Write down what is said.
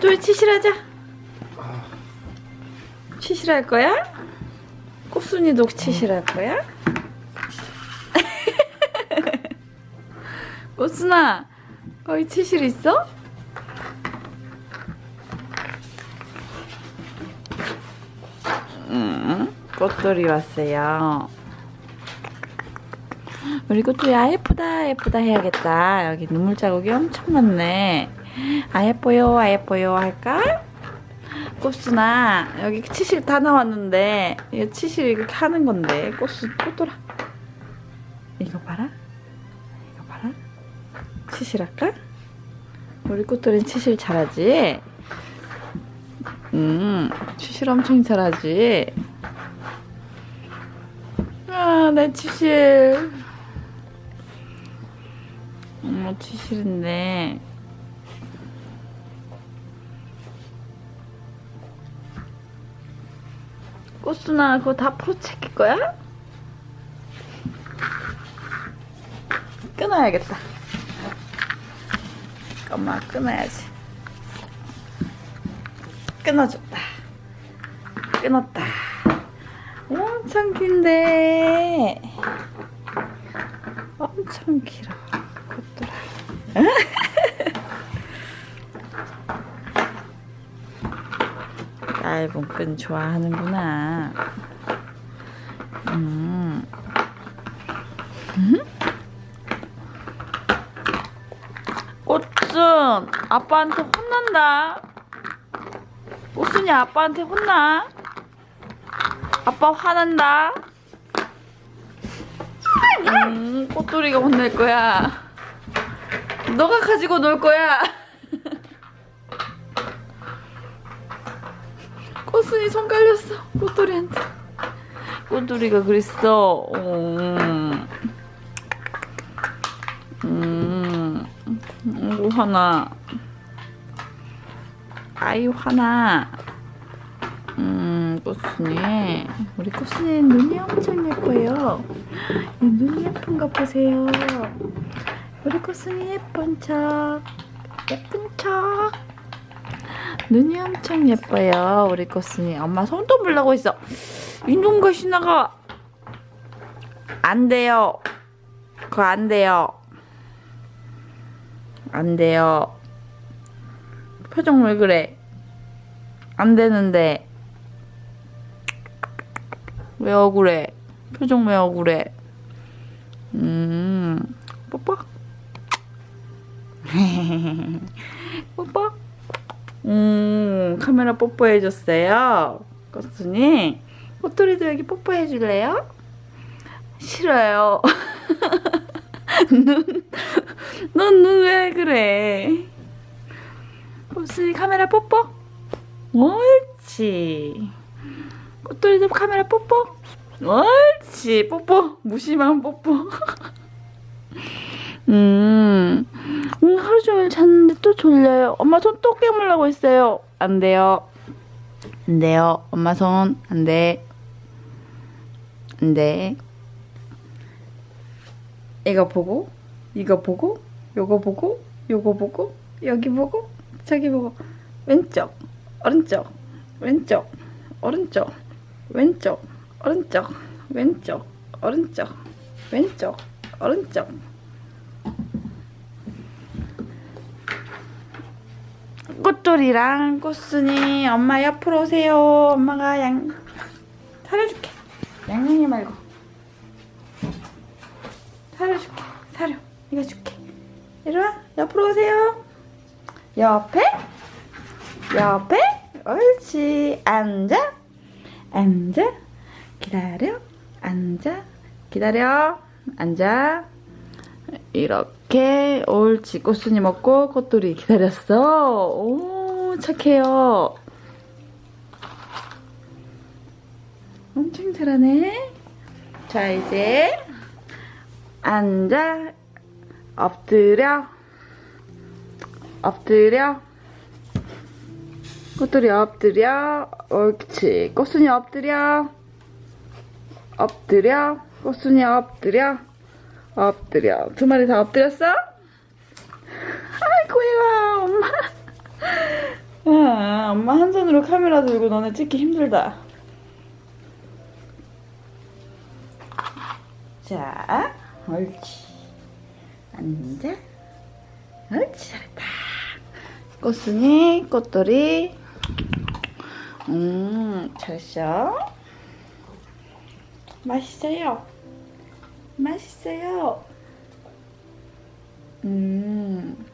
꽃돌이 치실하자. 치실할 거야? 꽃순이도 치실할 거야? 꽃순아, 거기 치실 있어? 음, 꽃돌이 왔어요. 우리 꽃돌이 아 예쁘다 예쁘다 해야겠다. 여기 눈물 자국이 엄청 많네. 아 예뻐요 아 예뻐요 할까? 꽃순아 여기 치실 다 나왔는데 이거 치실 이렇게 하는 건데 꽃순 꽃돌아 이거 봐라 이거 봐라 치실 할까? 우리 꽃돌이는 치실 잘하지? 음 치실 엄청 잘하지? 아내 치실 엄마 치실인데 꽃순아 그거 다 포책일 거야? 끊어야겠다. 엄마 끊어야지. 끊어줬다. 끊었다. 엄청 긴데. 엄청 길어. 꽃돌아 얇은 끈 좋아하는구나. 음. 음? 꽃순, 아빠한테 혼난다. 꽃순이 아빠한테 혼나. 아빠 화난다. 음, 꽃돌이가 혼낼 거야. 너가 가지고 놀 거야. 꽃순이 손 깔렸어. 꽃돌이한테. 꽃돌이가 그랬어. 음, 음, 화나. 아유 화나. 음 꽃순이. 우리 꽃순이 눈이 엄청 예뻐요. 이 눈이 예쁜 거 보세요. 우리 꽃순이 예쁜 척. 예쁜 척 눈이 엄청 예뻐요 우리 꽃순이 엄마 손톱 물라고 있어. 이놈과 신나가 안 돼요. 그거 안 돼요. 안 돼요. 표정 왜 그래? 안 되는데. 왜 억울해? 표정 왜 억울해? 음. 뽀뽀? 뽀뽀 음, 카메라 뽀뽀해줬어요. 꽃순이. 꽃돌이도 여기 뽀뽀해줄래요? 싫어요. 눈, 넌 눈 왜 그래? 꽃순이 카메라 뽀뽀? 옳지. 꽃돌이도 카메라 뽀뽀? 옳지. 뽀뽀. 무심한 뽀뽀. 음, 음, 하루 종일 잤는데 또 졸려요. 엄마 손 또 깨물라고 했어요. 안 돼요. 안 돼요. 엄마 손, 안 돼. 안 돼. 이거 보고, 이거 보고, 요거 보고, 요거 보고, 여기 보고, 저기 보고, 왼쪽, 오른쪽, 왼쪽, 오른쪽, 왼쪽, 오른쪽, 왼쪽, 오른쪽, 왼쪽, 오른쪽. 꽃돌이랑 꽃순이 엄마 옆으로 오세요. 엄마가 양 사려줄게. 양양이 말고 사려줄게. 사려. 이거 줄게. 이리 와. 옆으로 오세요. 옆에 옆에 옳지. 앉아. 앉아. 기다려. 앉아. 기다려. 앉아. 이렇게 옳지 꽃순이 먹고 꽃돌이 기다렸어. 오 착해요. 엄청 잘하네. 자 이제 앉아. 엎드려. 엎드려. 꽃돌이 엎드려. 옳지. 꽃순이 엎드려. 엎드려. 꽃순이 엎드려 엎드려. 두 마리 다 엎드렸어? 아이고, 얘가 엄마. 엄마 한 손으로 카메라 들고 너네 찍기 힘들다. 자, 옳지. 앉아. 옳지, 잘했다. 꽃순이, 꽃돌이. 음, 잘했어. 맛있어요. 맛있어요. 음.